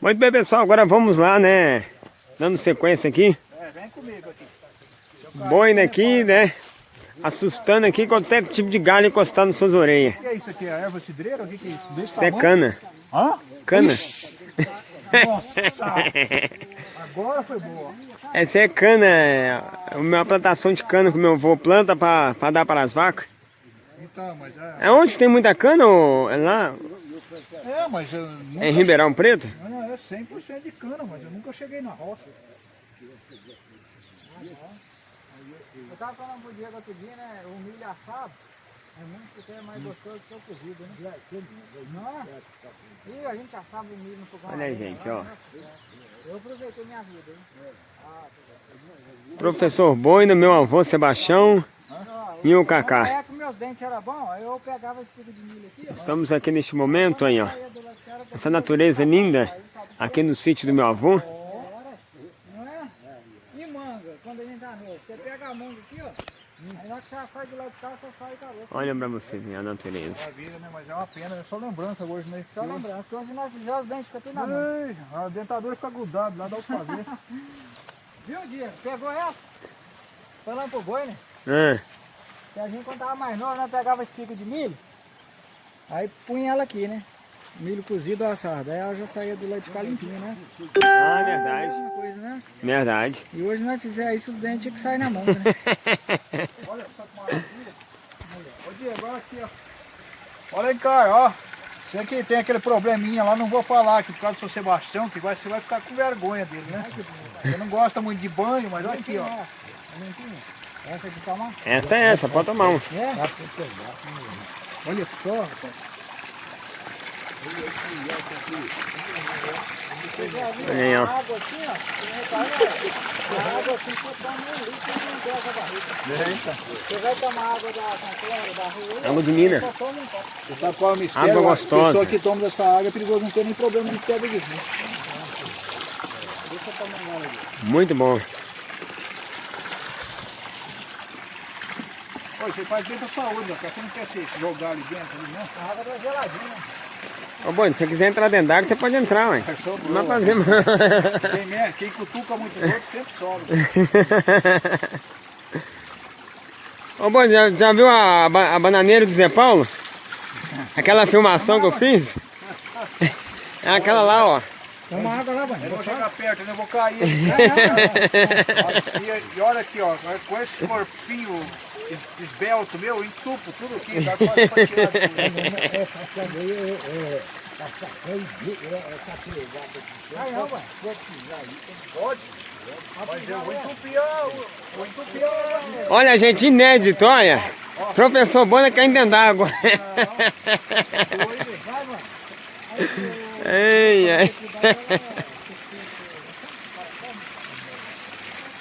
Muito bem, pessoal, agora vamos lá, né? Dando sequência aqui. É, vem comigo aqui. Boina aqui, né? Assustando aqui qualquer tipo de galho encostado nas suas orelhas. O que é isso aqui? É erva cidreira? O que, que é isso? Desse Isso é cana. Hã? Cana. Nossa! Agora foi boa. Essa é cana, é uma plantação de cana que meu avô planta pra dar para as vacas. Então, mas é... É onde tem muita cana? Ou é lá? É, mas eu nunca... É em Ribeirão Preto? Não, é 100% de cana, mas eu nunca cheguei na roça. Eu tava falando pro Diego outro dia, né? O milho assado é muito que é mais gostoso que o cozido, né? Não. E a gente assava o milho no fogão. Olha aí, gente, ó. Eu aproveitei minha vida, hein? Professor Boina, meu avô Sebastião e o Cacá. meus dentes eram bons, aí eu pegava esse de milho aqui. Estamos aqui neste momento aí, ó. Essa natureza linda aqui no sítio do meu avô. Não é? E manga, quando a gente tá novo. Você pega a manga aqui, ó. Olha pra você ver a natureza. Maravilha, né? Mas é uma pena, é só lembrança hoje, né? Só lembrança que hoje nós fizemos os dentes ficam tudo na mão. Ei, a dentadura fica grudada lá, dá o fazer. Viu, Diego? Pegou essa? Falando pro boi, né? Ah, Que a gente quando tava mais novo, nós pegava espiga de milho, aí punha ela aqui, né? Milho cozido ou assado. Aí ela já saía do leite de cá limpinha, né? ah, verdade. Mesma coisa, né? Verdade. E hoje nós fizemos isso, os dentes tinham que sair na mão, né? Olha só que maravilha. Ô Diego, olha aqui, ó. Olha aí, cara, ó. Você que tem aquele probleminha lá, não vou falar aqui por causa do seu Sebastião, que vai, você vai ficar com vergonha dele, né? Você não gosta muito de banho, mas olha aqui, ó. Essa aqui toma. Essa é essa, pode tomar um. É? Olha só, rapaz. Você já viu Olha aí, ó. a água assim, ó? A água assim, você toma um litro e não pega a barriga. Eita. Você vai tomar água da canteira, da rua, Água de mina. Você sabe qual é o mistério? Água A gostosa. pessoa que toma dessa água é perigoso não ter nem problema de pedra de rim. Deixa eu tomar uma água. Muito bom. Ô, você faz bem pra saúde, né? Porque você não quer se jogar ali dentro, ali, não? A água tá geladinha. Ô, Boi, se você quiser entrar dentro d'água, você pode entrar, ué. É Não fazer mal. Quem, quem cutuca muito os outros sempre sobe. Ô, Boi, já, já viu a, a bananeira do Zé Paulo? Aquela filmação que eu fiz? É aquela lá, ó. Toma água lá, Eu mano. vou chegar perto, eu vou cair. e, e olha aqui, ó, com esse corpinho esbelto meu, entupo tudo aqui, dá quase pra tirar tudo. Aí, ó, ué. Pode? Mas eu vou entupir, vou entupir. Olha, gente, inédito, olha. Professor Bona quer dentro d'água. Vai, mano. Ei, ai.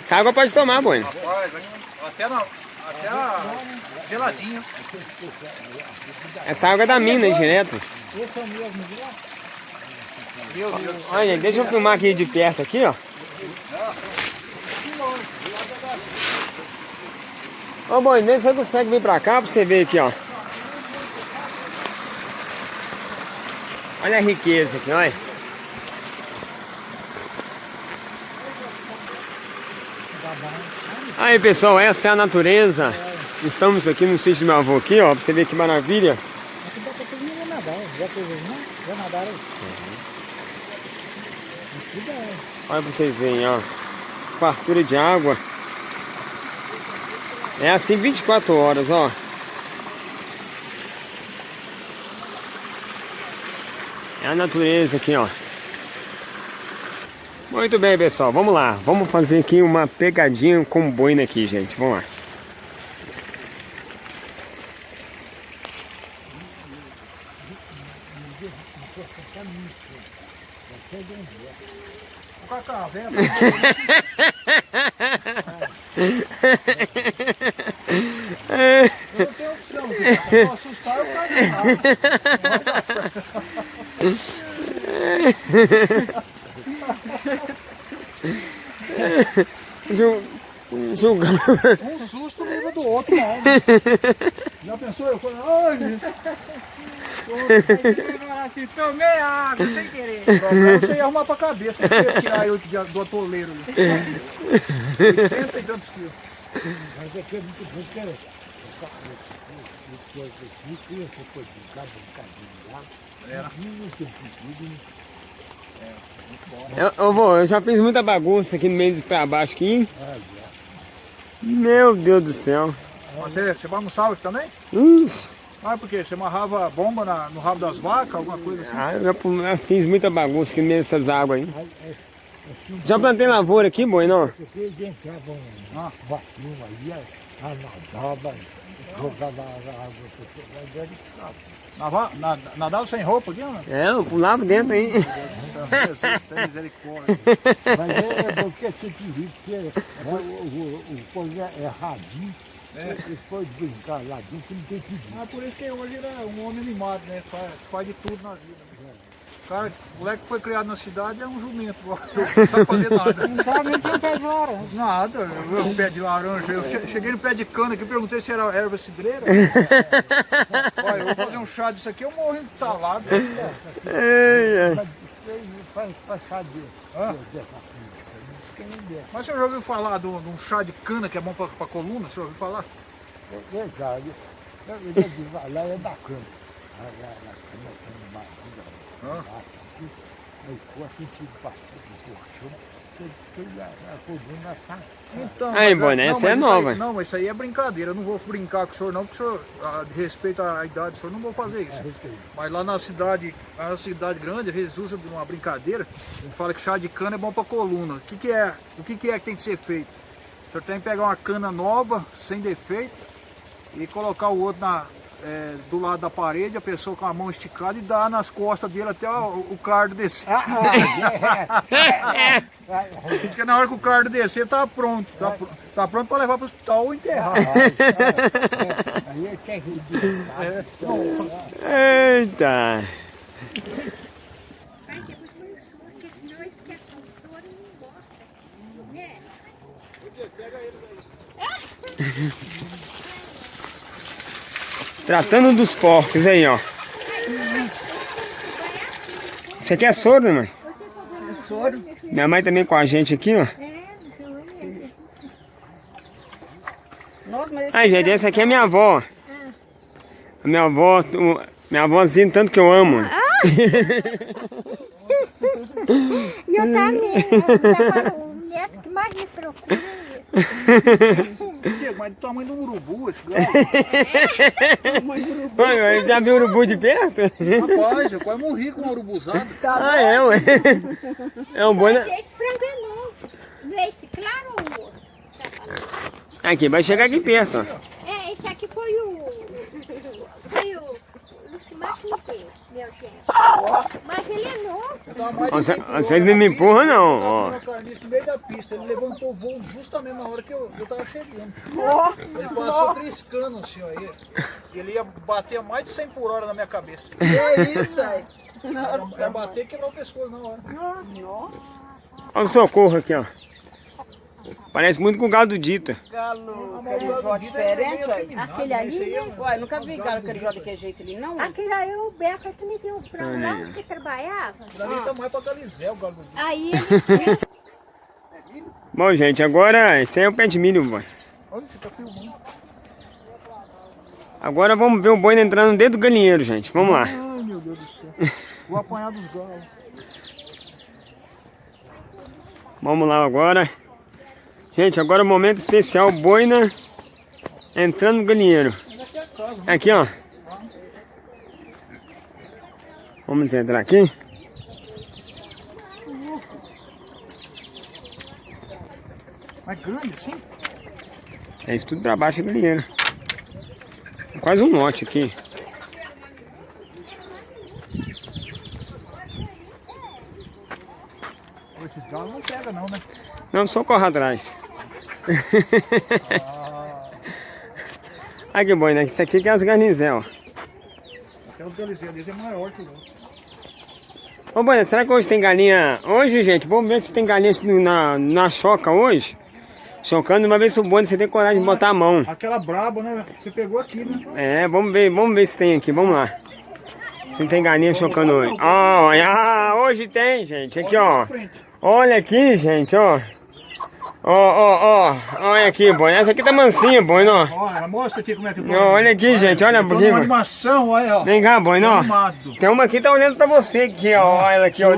Essa água pode tomar, Boi. Rapaz, vai- até, na, até a geladinha. Essa água é da mina, hein, direto. Esse é o mesmo de lá? Meu Deus. Olha, deixa eu filmar aqui de perto, aqui, ó. Ô, Boi, vê se você consegue vir pra cá pra você ver aqui, ó. Olha a riqueza aqui, olha. Aí, pessoal, essa é a natureza. Estamos aqui no sítio do meu avô aqui, ó, pra você ver que maravilha. Aqui dá pra todo mundo nadar. Já fez não? Já nadaram aí? Aqui dá. Olha pra vocês verem, ó. Fartura de água. É assim 24 horas, ó. É a natureza aqui, ó. Muito bem, pessoal. Vamos lá. Vamos fazer aqui uma pegadinha com boina aqui, gente. Vamos lá. Eu não tenho opção, eu assustar, Julgando. Um susto leva do outro, não. Já pensou? Eu falei, ai, assim, tomei água sem querer. O problema é você ia arrumar pra cabeça, você ia tirar eu do atoleiro ali. 80 e tantos quilos. Mas aqui é muito bom, cara. Coisa aqui, coisa de cá, brincadeira lá. Era. Não tem sentido, Eu, eu, vou, eu já fiz muita bagunça aqui no meio de pra baixo aqui. Meu Deus do céu. Você, você bagunçava aqui também? Hum, Ah, por quê? Você amarrava bomba na- no rabo das vacas, alguma coisa assim? ah, eu já, já fiz muita bagunça aqui no meio dessas águas aí. Já plantei lavoura aqui, boi, não? Porque eles entravam Ah. aí, água, mas Nadava sem roupa aqui, não? É, eu pulava dentro aí. Tem misericórdia. Mas é, é porque você te ri, porque é, o, o, o coisa é radinho, É. eles podem brincar lá dentro, não tem que ir. Ah, por isso que hoje ele é um homem animado, né? Faz, faz de tudo na vida. né? O cara, o moleque que foi criado na cidade é um jumento, não sabe fazer nada. Não sabe nem quem pé de laranja. Nada, eu, eu pé de laranja, eu che- cheguei no pé de cana aqui, perguntei se era erva cidreira. Olha, eu vou fazer um chá disso aqui, eu morro entalado. Ei, é. Faz, chá Ah. Mas você já ouviu falar de um um chá de cana que é bom pra, pra coluna? Você já ouviu falar? É, é, sabe, eu, digo, lá é da cama. Lá, lá, lá, cama, cama, barriga, Ah. assim, aí ficou assim, se bastante no colchão, eu a, a coluna tá Então, Aí, mas Boné, essa é aí- nova. não, isso aí é brincadeira. Eu não vou brincar com o senhor não, porque o senhor, de respeito à idade do senhor, não vou fazer isso. a. Mas lá na cidade, na cidade grande, às vezes usa de uma brincadeira, fala que chá de cana é bom para coluna. O que, que é? O que, que é que tem que ser feito? O senhor tem que pegar uma cana nova, sem defeito, e colocar o outro na, é, do lado da parede, a pessoa com a mão esticada e dar nas costas dele até o, o cardo descer. Ah, ah, Porque na hora que o cardo descer, tá pronto. Tá, pr- tá pronto para levar para o hospital ou enterrar. Aí é terrível. É. Eita. Vai depois põe os porque senão esquece o soro e não gosta. Né? Tratando dos porcos aí, ó. Isso aqui é soro, mãe? Soro. Minha mãe também com a gente aqui, ó. É, é. Nossa, mas esse Ai, gente, essa aqui é minha avó. A minha avó, minha avózinha, tanto que eu amo. E eu também. O neto que mais me procura é Mas do tamanho de um urubu esse galo. Oi, já viu urubu de perto? Rapaz, eu quase morri com uma urubuzada. Ah, é, ué. É um boi, né? É esse claro? Aqui, vai chegar aqui perto, ó. É, esse aqui foi o. Que mais me deu, meu gente. Mas ele é novo. Eu tava mais de Você- 100 por hora vocês na não me empurram, não, eu ó. no meio da pista. Ele levantou o voo justamente na hora que eu, eu tava chegando. Ó, Ele passou triscando assim, ó. Ele, ele ia bater a mais de 100 por hora na minha cabeça. que é isso aí? Ia, bater e quebrar o pescoço na hora. Olha o socorro aqui, ó. Parece muito com o gado do Dita. Galo carijó galo vida é diferente, aí. Aquele ali, é né? Uai, nunca vi galo carijó daquele jeito ali, não? Aquele aí o Beca que me deu o frango lá que trabalhava. Dali tá mais pra Galizel, o galo do dia. Aí ele Bom, gente, agora esse aí é o pé de milho, boy. Olha, você tá filmando. Agora vamos ver o boi entrando dentro do galinheiro, gente. Vamos lá. Ai, meu Deus do céu. Vou apanhar dos galos. Vamos lá agora. Gente, agora é o momento especial, boina entrando no galinheiro. Aqui é ó. Vamos entrar aqui. Mas grande assim? É isso tudo pra baixo do galinheiro. É Quase um lote aqui. Pô, Esses galos não pegam não, né? Não, só corre atrás. Ah, Ai que boi, né? Isso aqui que é as garnizel, ó. até os deles é maior que o. Ô, Boina, será que hoje tem galinha? Hoje, gente, vamos ver se tem galinha na, na choca hoje. Chocando, uma vez se o Boina você tem coragem de botar a mão. Aquela braba, né? Você pegou aqui, né? É, vamos ver, vamos ver se tem aqui, vamos lá. Se não tem galinha chocando hoje. Ah, hoje tem, gente. Aqui, ó. Olha aqui, gente, ó. Ó, ó, ó. Olha aqui, boi. Essa aqui tá mansinha, boi, ó. Olha, mostra aqui como é que. Ó, olha aqui, gente. Olha aqui. numa boi. animação, olha, ó. Vem cá, boi, ó. Animado. Tem uma aqui que tá olhando pra você aqui, ó. Olha ela aqui, ó.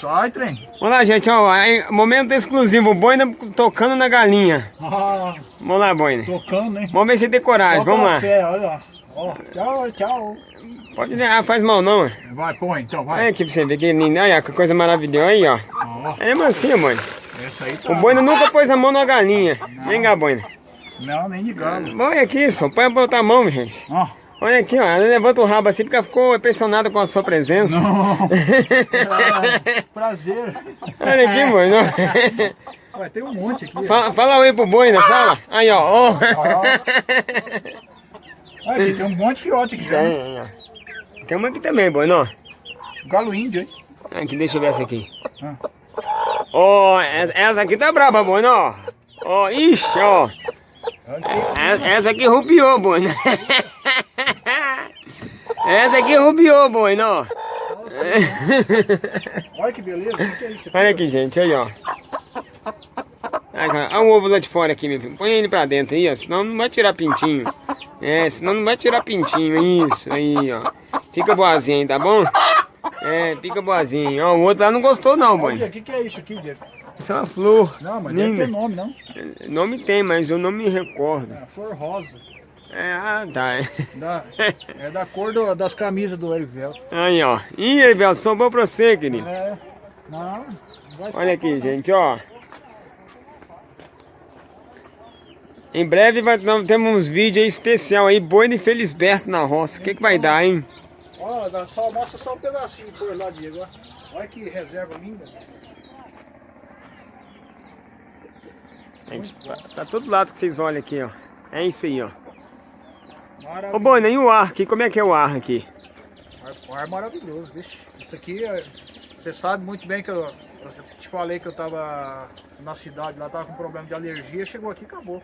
Sai, trem. Vamos lá, gente, ó. Momento exclusivo. O Boina tocando na galinha. Ah, Vamos lá, Boina. tocando, hein? Vamos ver se tem coragem. Vamos lá. Fé, olha lá. Ó, tchau, tchau. Pode ah, faz mal não. Vai, põe então, vai. Olha aqui pra você ver que lindo. Olha que coisa maravilhosa aí, ó. Ó, É mansinho, Boina. Essa aí tá. O Boina nunca pôs a mão na galinha. Vem cá, Boina. Não, nem de galo. Olha aqui, só põe botar a mão, gente. Ó. Olha aqui, ó. Ela levanta o rabo assim porque ela ficou impressionada com a sua presença. Não. Ah, prazer. Olha aqui, Boina. Ué, tem um monte aqui. Fala, fala oi pro Boina, fala. Aí, ó. ó. Olha aqui, tem um monte de fiote aqui já. Tem, uma aqui também, Boina, ó. Galo índio, hein? Aqui, deixa eu ver essa aqui. Ah. Ó, essa, essa aqui tá braba, Boina, ó. Ó, ixi, ó. Essa, essa aqui rupiou, Boina. Essa aqui rupiou, Boina, ó. Olha que beleza. O que é isso Olha aqui, gente, aí, ó. Olha olha o ovo lá de fora aqui, meu filho. Põe ele pra dentro aí, ó. Senão não vai tirar pintinho. É, senão não vai tirar pintinho. Isso, aí, ó. Fica boazinha, tá bom? É, fica boazinha. Ó, o outro lá não gostou não, boy. o que, que é isso aqui, Diego? Isso é uma flor. Não, mas linda. deve ter nome, não? Nome tem, mas eu não me recordo. É, flor rosa. É, ah, tá. Da, é da cor do- das camisas do Erivel. Aí, ó. Ih, Evel, sobrou pra você, querido. É. Não, não vai Olha aqui, gente, ó. Em breve vai, nós temos uns vídeos aí especial aí, boi de Felisberto na roça. O que que vai dar, hein? Olha, só, mostra só um pedacinho por lá, Diego. Olha que reserva linda. Gente, pra, pra todo lado que vocês olham aqui, ó. É isso aí, ó. Maravilhoso. Ô, Boi, e o ar aqui? Como é que é o ar aqui? Ar, ar maravilhoso, bicho. Isso aqui, é- você sabe muito bem que eu, eu te falei que eu tava na cidade, lá tava com problema de alergia, chegou aqui e acabou.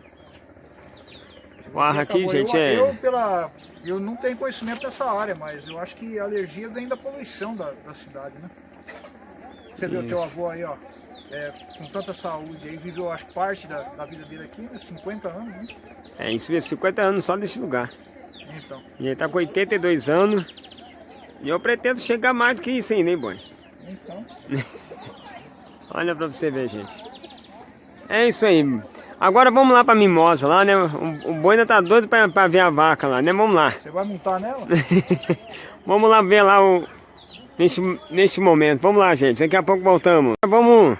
O ar aqui, gente, eu, é... eu, pela, eu não tenho conhecimento dessa área, mas eu acho que a alergia vem da poluição da, da cidade, né? Você vê o teu avô aí, ó, é, com tanta saúde aí, viveu acho parte da, da vida dele aqui, né, 50 anos, né? É isso mesmo, 50 anos só desse lugar. Então, E ele tá com 82 anos. E eu pretendo chegar mais do que isso ainda, hein, Boi? então, Olha pra você ver, gente. É isso aí. Agora vamos lá pra Mimosa lá, né? O, o boi ainda tá doido pra, pra ver a vaca lá, né? Vamos lá. você vai montar nela? Vamos lá ver lá o... Neste, neste momento. Vamos lá, gente. Daqui a pouco voltamos. Vamos...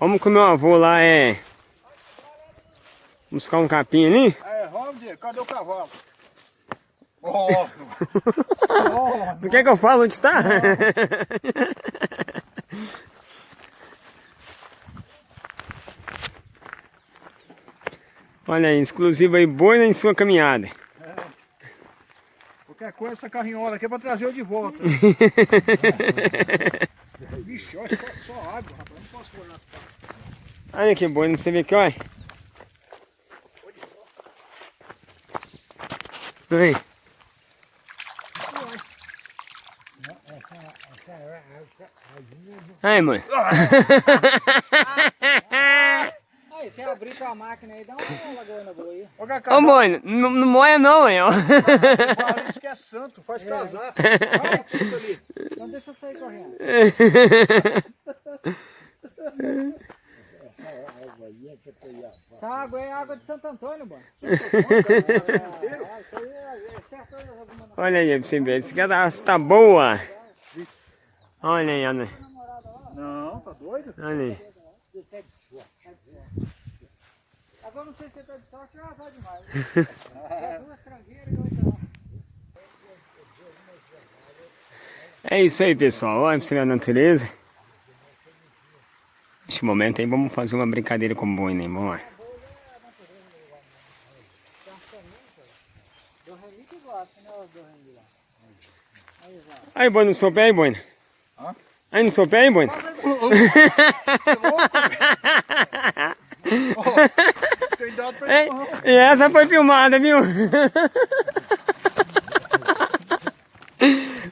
Vamos com o meu avô lá, é... Buscar um capim ali. É, vamos, Diego, cadê o cavalo? Oh, oh, Tu quer que eu fale onde está? Olha aí, exclusivo aí, boi em sua caminhada. Qualquer coisa, essa carrinhola aqui é pra trazer eu de volta. Vixe, olha só, só água, rapaz. Não posso pôr nas caras. Olha que boi, não você vê aqui, olha. Vem. Aí, mãe. Aí, com a máquina aí, dá uma lagoa boa aí. Ô, Cacá, Ô, mãe, não, não moia não, hein, parece que é santo, faz casar. Olha a fruta ali. Então deixa eu sair correndo. Essa água é água de Santo Antônio, mano. É, isso aí é, é certo alguma Olha aí, pra você ver, esse cadastro tá boa. Olha aí, olha aí. Não, tá doido? Olha aí. Agora não sei se você tá de sorte ou azar demais. né? É duas tranqueiras e outra. É isso aí, pessoal. Olha a natureza. Neste momento aí, vamos fazer uma brincadeira com o boi, né? Vamos lá. Né? Aí, boi, não sou pé aí, boi? Hã? Aí, não sou pé aí, boi? Cuidado pra Ei, E essa foi filmada, viu?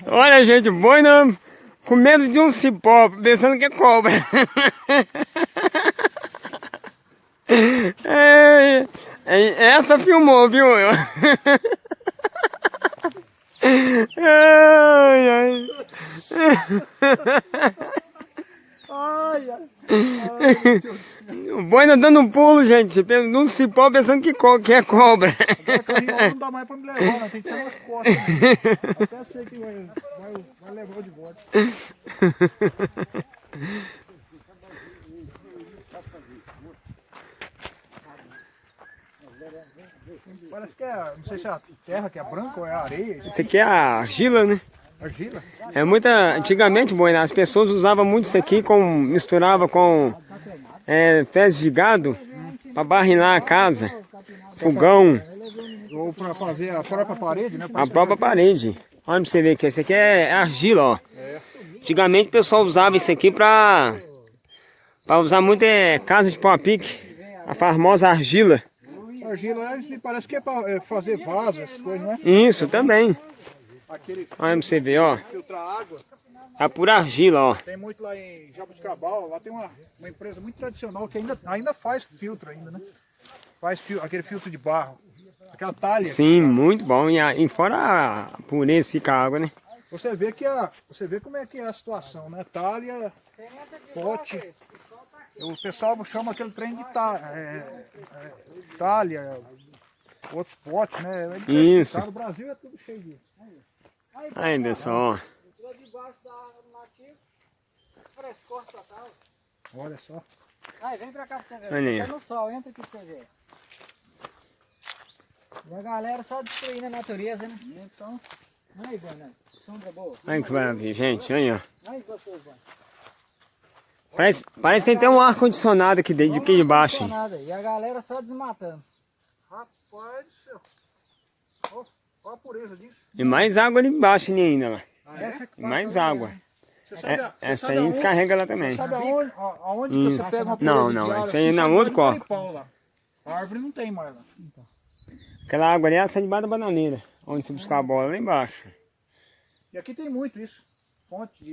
Olha, gente, boina com medo de um cipó, pensando que é cobra. É, essa filmou, viu? Ai, ai. Ai, ai. O boina dando um pulo, gente, num cipó pensando que, co que é cobra. Agora não dá mais pra me levar, não. Tem que ser nas costas. né? Até sei que vai, vai, vai levar de volta. Parece que é, não sei se é a terra que é branca ou é a areia. Isso aqui é a argila, né? argila. É muita. Antigamente, boina, as pessoas usavam muito isso aqui, com, misturava com é, fezes de gado para barrinar a casa, fogão, Ou pra fazer a própria parede, né? a própria parede. Olha pra você ver que esse aqui é argila, ó. Antigamente o pessoal usava isso aqui para para usar muito é, casa de pau a pique, a famosa argila. Argila é, me parece que é pra é, fazer vaso, essas coisas, não é? Isso também. Olha pra você ver, ó. É pura argila, ó. Tem muito lá em Jabuticabal, lá tem uma, uma empresa muito tradicional que ainda, ainda faz filtro ainda, né? Faz fio, aquele filtro de barro. Aquela talha. Sim, muito bom. E, a- e fora a pureza fica a água, né? Você vê que a, você vê como é que é a situação, né? Talha, pote. O pessoal chama aquele trem de ta, é, é, talha, outros potes, né? É. Isso. No Brasil é tudo cheio disso. Aí, pessoal, ó. Tirou debaixo da nativa. Frescor total. Olha só. Aí, vem pra cá pra você ver. Olha no sol, entra aqui pra você ver. E a galera só destruindo a natureza, né? Então, aí, Bona, sombra boa. Olha que maravilha, gente. Aí, ó. Aí, gostoso. Parece, parece que tem até um ar-condicionado aqui dentro, aqui de baixo. hein? Nada. E a galera só desmatando. Rapaz do céu. Ó a pureza disso. E mais água ali embaixo ainda lá. Essa E mais água. Você sabe, É, essa aí aonde- descarrega lá também. Sabe aonde, aonde você pega uma Não, não, de água isso aí na pau lá. A árvore não tem mais lá. Aquela água ali é essa debaixo da bananeira. Onde você buscar a bola lá embaixo. E aqui tem muito isso. Fonte de